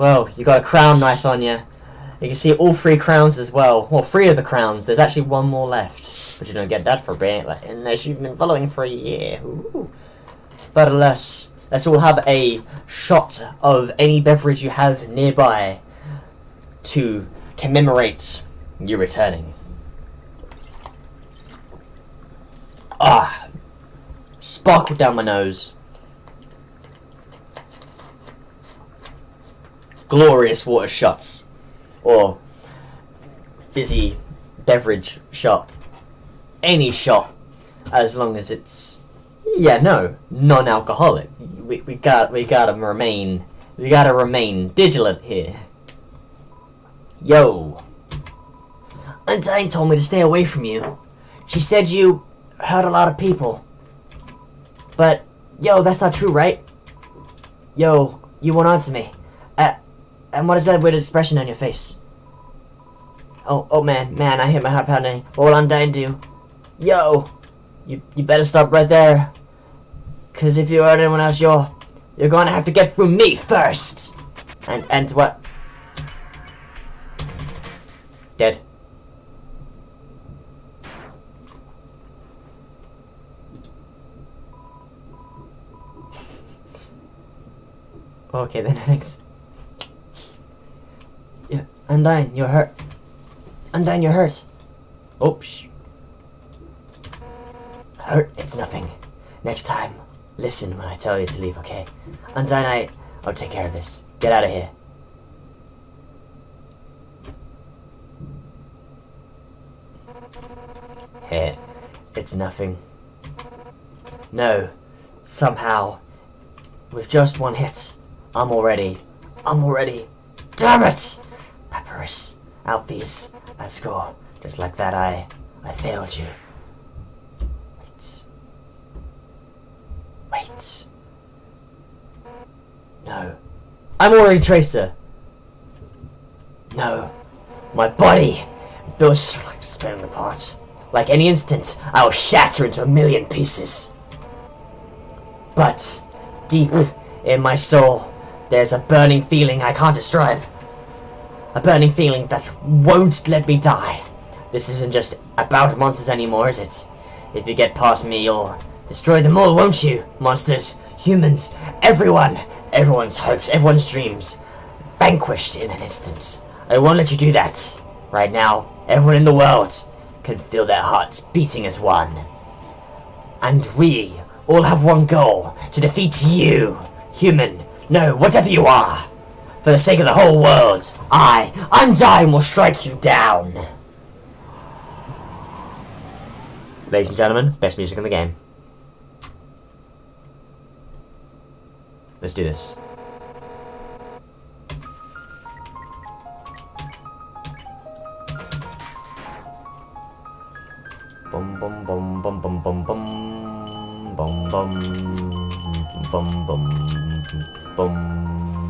Well, you got a crown nice on you. You can see all three crowns as well. Well, three of the crowns. There's actually one more left. But you don't get that for being like unless you've been following for a year. Ooh. But alas, let's all have a shot of any beverage you have nearby to commemorate you returning. Ah, sparkle down my nose. Glorious water shots, or fizzy beverage shot. Any shot, as long as it's yeah no non-alcoholic. We we got we gotta remain we gotta remain vigilant here. Yo, Undyne told me to stay away from you. She said you hurt a lot of people. But, yo, that's not true, right? Yo, you won't answer me. And what is that weird expression on your face? Oh, oh man, man, I hit my heart pounding. What will Undyne do? Yo, you, you better stop right there. Cause if you hurt anyone else, you're, you're gonna have to get through me first. And, and what? Dead. Okay then, thanks. Undyne, you're hurt. Undyne, you're hurt. Oh, Oops. Hurt, it's nothing. Next time, listen when I tell you to leave, okay? Undyne, I... I'll take care of this. Get out of here. Here, it's nothing. No, somehow, with just one hit, I'm already, I'm already, damn it! Papyrus, Alphys, Asgore, just like that I, I failed you. Wait. Wait. No. I'm already Tracer. No. My body feels like splitting apart. Like any instant, I will shatter into a million pieces. But, deep in my soul, there's a burning feeling I can't describe. A burning feeling that won't let me die. This isn't just about monsters anymore, is it? If you get past me, you'll destroy them all, won't you? Monsters, humans, everyone, everyone's hopes, everyone's dreams. Vanquished in an instant. I won't let you do that. Right now, everyone in the world can feel their hearts beating as one. And we all have one goal, to defeat you, human, no, whatever you are. For the sake of the whole world, I, Undyne, will strike you down. Ladies and gentlemen, best music in the game. Let's do this. Bum bum bum bum bum bum bum bum bum bum bum bum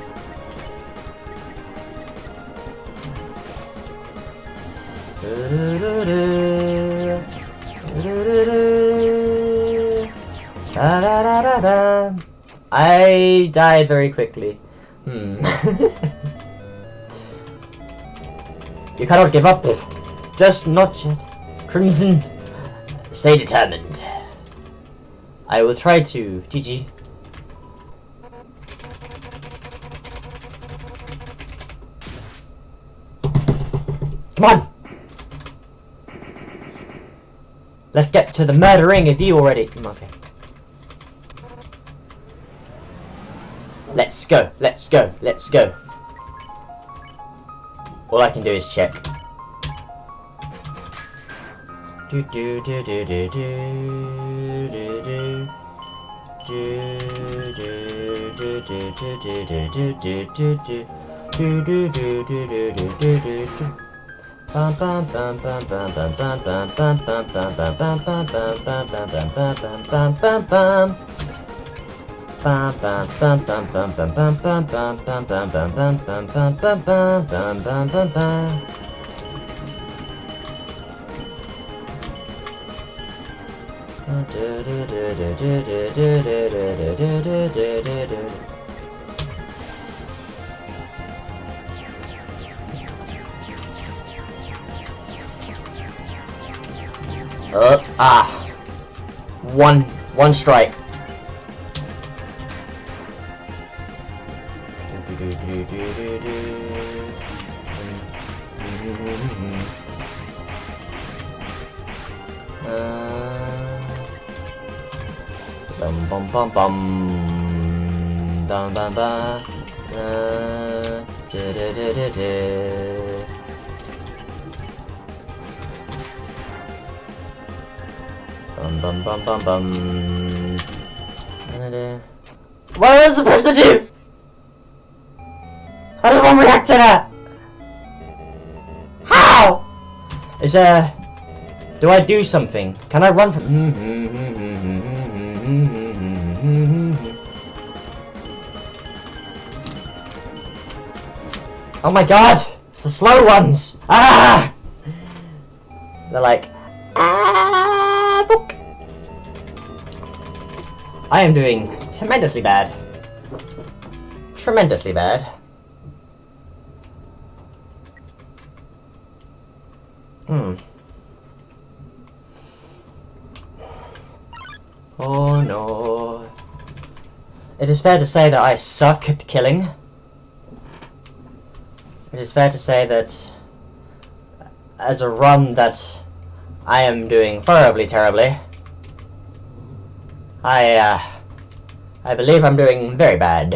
I died very quickly. Hmm. you cannot give up. Just not yet. Crimson, stay determined. I will try to. GG. Come on! Let's get to the murdering of you already. Okay. Let's go, let's go, let's go. All I can do is check. Do do do do do do do do. Do do do do do do do do do do do do do do do do do Uh, ah. One, one strike. Bum bum bum bum. Bum bum bum. Uh, da da da da da. Bum bum bum bum bum. What was I supposed to do? How does one react to that? How? Is there... Do I do something? Can I run from... Oh my god! The slow ones! Ah! They're like... Ah! book. I am doing tremendously bad. Tremendously bad. Hmm. Oh no. It is fair to say that I suck at killing. Is fair to say that as a run that I am doing horribly terribly. I, uh, I believe I'm doing very bad.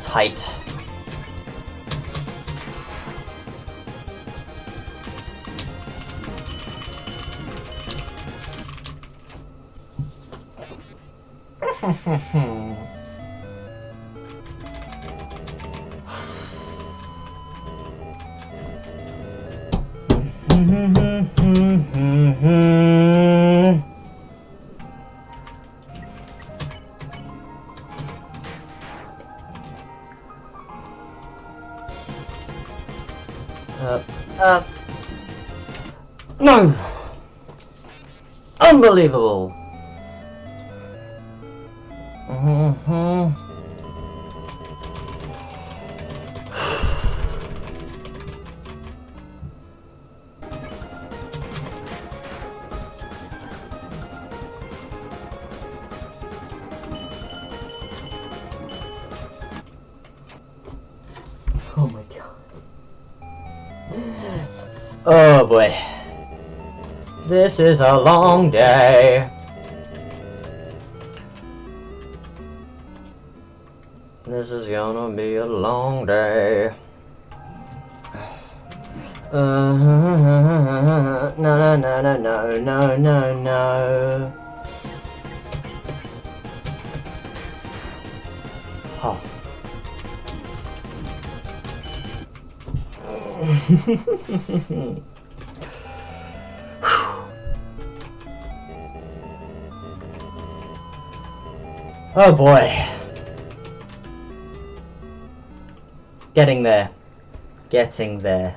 tight. Hmm. Unbelievable! Mhm. Oh my god. Oh boy. This is a long day. This is gonna be a long day. Uh, no, no, no, no, no, no, no, no. oh boy. Getting there. Getting there.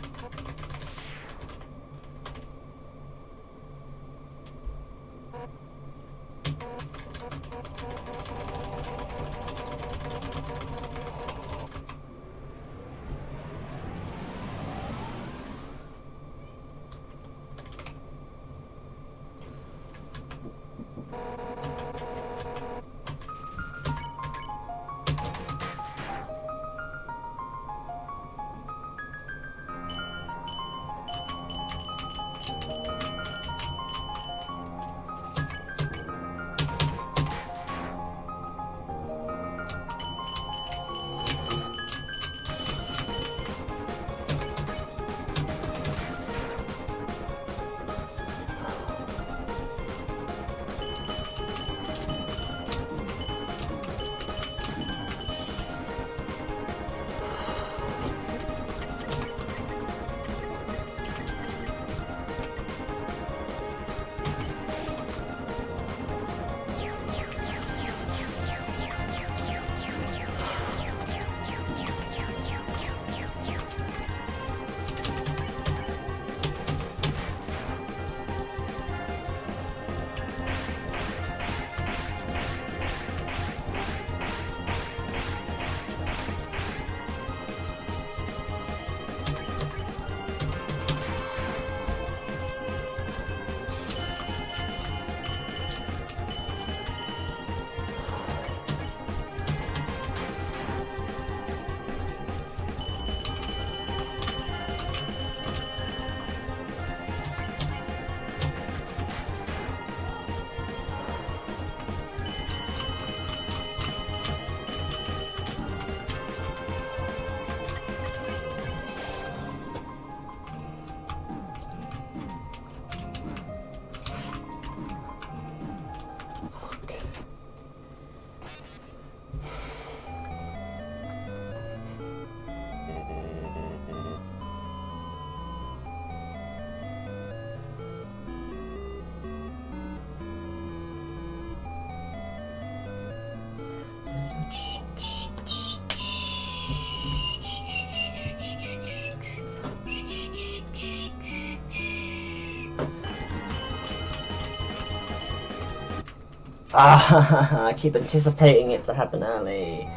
Ah, I keep anticipating it to happen early.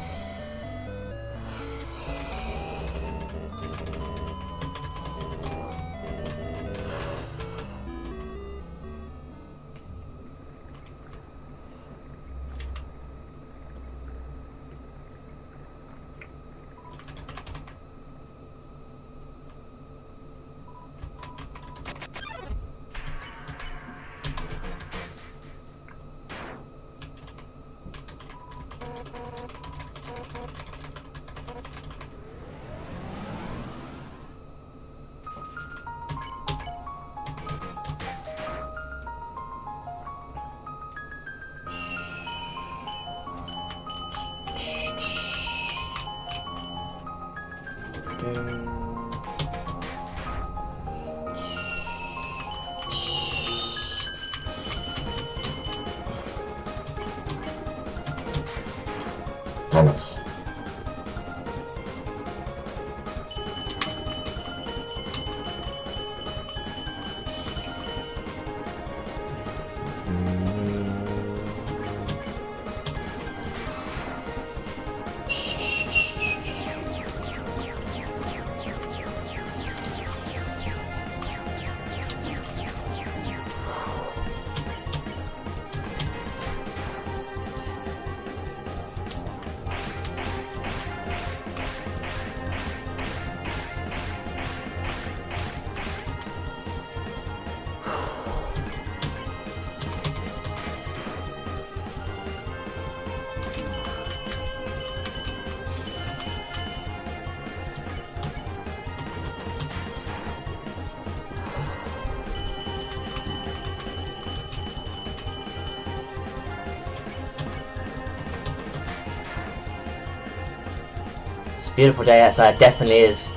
It's a beautiful day outside, definitely is.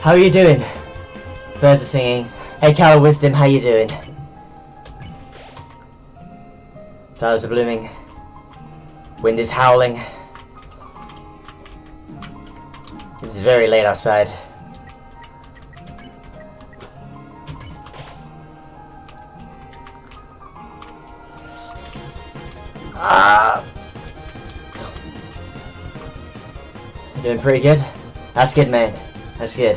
How are you doing? Birds are singing. Hey Cal Wisdom, how you doing? Flowers are blooming. Wind is howling. It's very late outside. Pretty good? That's good, man. That's good.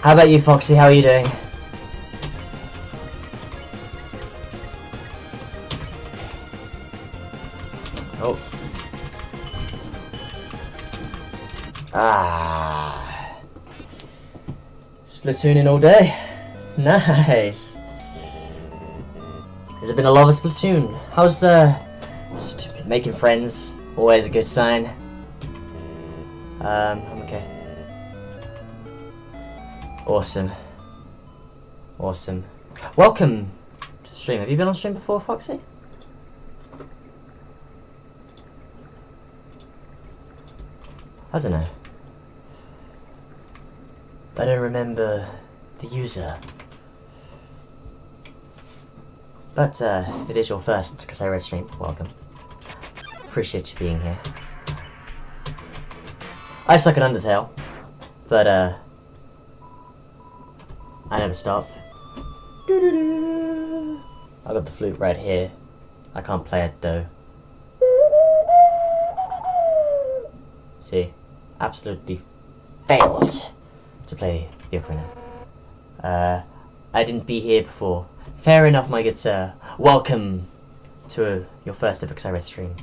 How about you, Foxy? How are you doing? Oh. Ah. Splatooning all day. Nice. Has it been a lot of Splatoon? How's the... Stupid, making friends. Always a good sign. Um, I'm okay. Awesome. Awesome. Welcome to the stream. Have you been on stream before, Foxy? I don't know. I don't remember the user. But uh, if it is your first because I read stream, welcome. Appreciate you being here. I suck at Undertale, but uh, I never stop. I got the flute right here. I can't play it though. See, absolutely failed to play the ocarina. Uh, I didn't be here before. Fair enough, my good sir. Welcome to your first ever Xyred stream.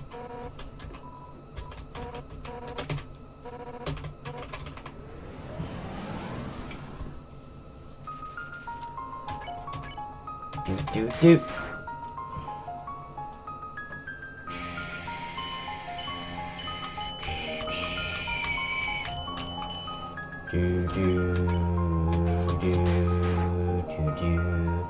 Do. Do do do do do.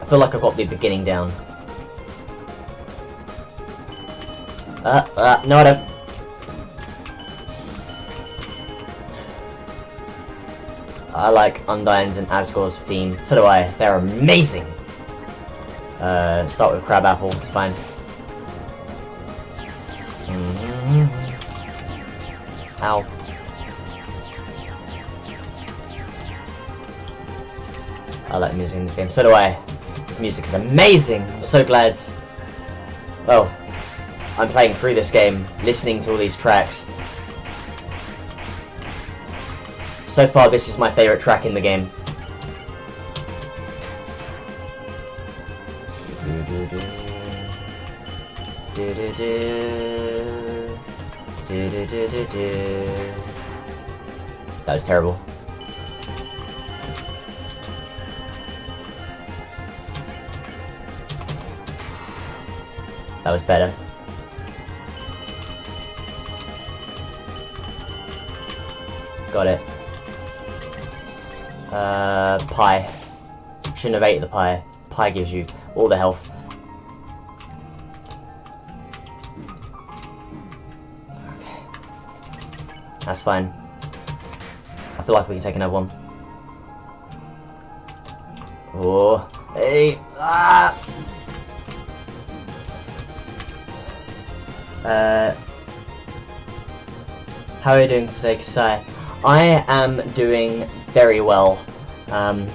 I feel like I've got the beginning down. Uh, uh, no I don't. I like Undyne's and Asgore's theme. So do I. They're amazing. Uh, start with Crabapple. It's fine. Ow. I like the music in this game. So do I. This music is amazing. I'm so glad. Well, I'm playing through this game, listening to all these tracks. So far, this is my favourite track in the game. That was terrible. That was better. Got it. Uh, pie. Shouldn't have ate the pie. Pie gives you all the health. That's fine. I feel like we can take another one. Oh, hey, ah! Uh, how are you doing today, Kasai? I am doing very well. Um,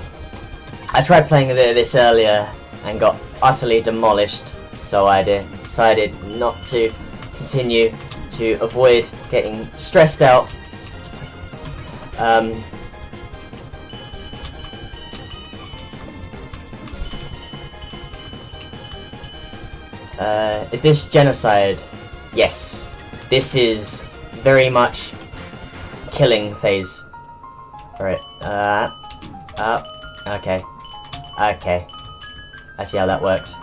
I tried playing a bit of this earlier and got utterly demolished, so I decided not to continue to avoid getting stressed out. Um, uh, is this genocide? Yes. This is very much killing phase. Alright, uh, uh, okay. Okay. I see how that works.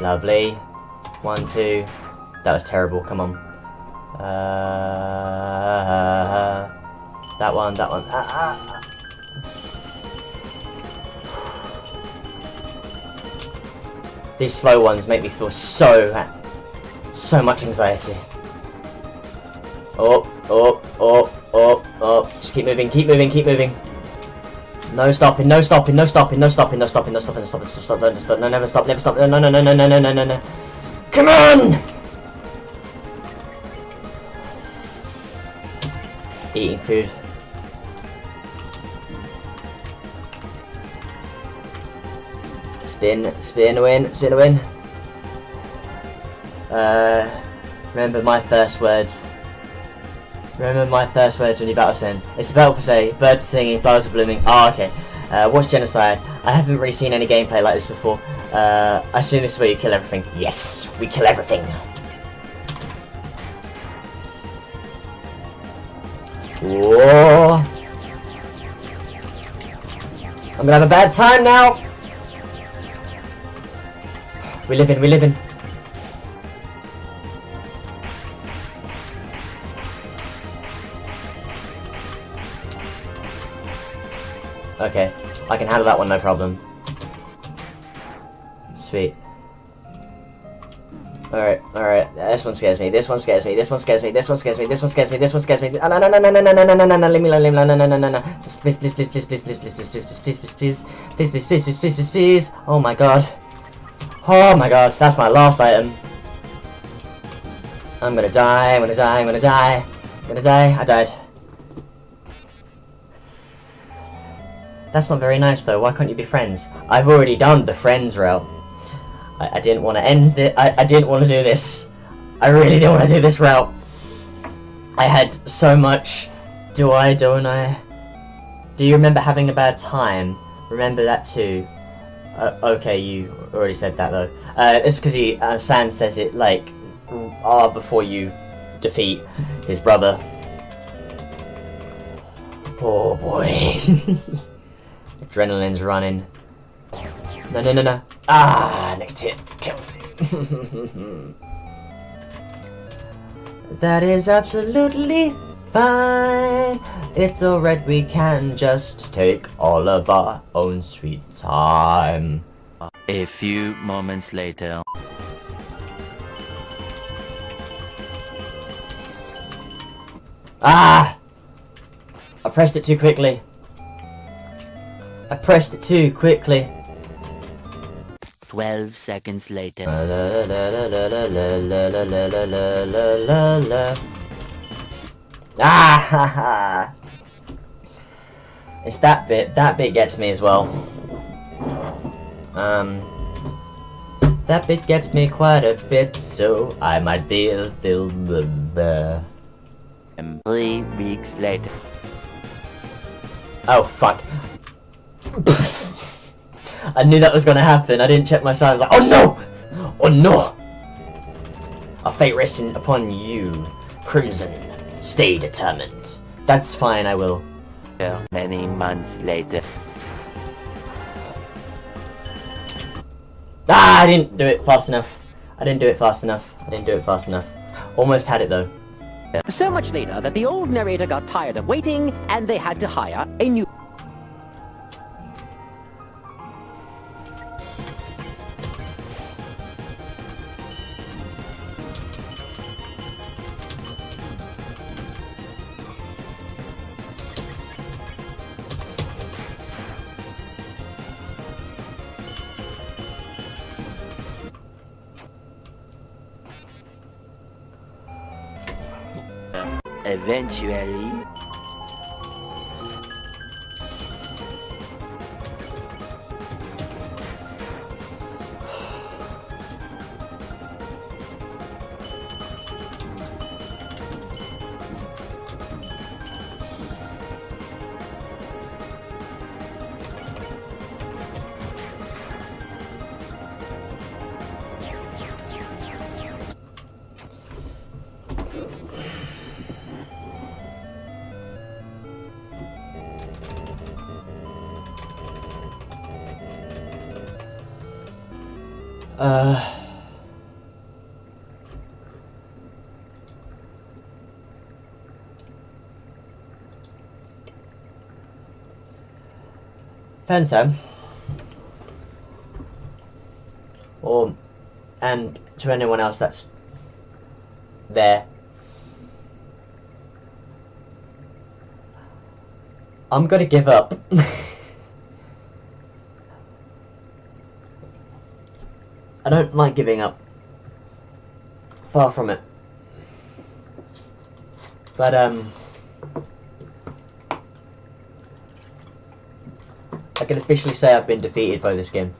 Lovely. One, two. That was terrible, come on. Uh, that one, that one. Ah, ah, ah. These slow ones make me feel so, so much anxiety. Oh, oh, oh, oh, oh. Just keep moving, keep moving, keep moving. No stopping, no stopping, no stopping, no stopping, no stopping, no stopping, no stopping, stop, no, stop, no, never stop, never stop, no, no, no, no, no, no, no, no, no. Come on! Eating food. Spin, spin, win, spin, win. Uh, remember my first words. Remember my first words when you battle sin. It's about to say, birds are singing, flowers are blooming. Oh, okay. Uh, watch Genocide. I haven't really seen any gameplay like this before. Uh, I assume this is where you kill everything. Yes, we kill everything. Whoa. I'm gonna have a bad time now. We live in, we live in. Okay, I can handle that one, no problem. Sweet. Alright, alright. This one scares me. This one scares me. This one scares me. This one scares me. This one scares me. This one scares me. Oh, no, no, no, no, no, no, no, no, no, no, no. Leave me alone. Leave me alone. No, no, no, no, no. Just please, please, please, please, please, please, please, please, please, please, please, please, please, please, please, please, please, please, please. Oh my god. Oh my god. That's my last item. I'm gonna die. I'm gonna die. I'm gonna die. I'm gonna die. I died. That's not very nice though. Why can't you be friends? I've already done the friends route. I, I didn't want to end it. I, I didn't want to do this. I really didn't want to do this route. I had so much. Do I? Don't I? Do you remember having a bad time? Remember that too. Uh, okay, you already said that though. Uh, it's because he uh, says it like ah before you defeat his brother. Oh boy. Adrenaline's running. No, no, no, no. Ah, next hit. Kill me. that is absolutely fine. It's alright, we can just take all of our own sweet time. A few moments later. Ah! I pressed it too quickly. I pressed it too quickly. 12 seconds later. Ah ha ha! It's that bit. That bit gets me as well. Um, that bit gets me quite a bit, so I might be a little bit. Three weeks later. Oh fuck! I knew that was gonna happen. I didn't check my side. I was Like, oh no! Oh no! A fate resting upon you, Crimson. Stay determined. That's fine. I will. Many months later. Ah! I didn't do it fast enough. I didn't do it fast enough. I didn't do it fast enough. Almost had it though. So much later that the old narrator got tired of waiting and they had to hire a new. Eventually. Uh... Fento or and to anyone else that's there. I'm gonna give up. I don't like giving up. Far from it. But um I can officially say I've been defeated by this game.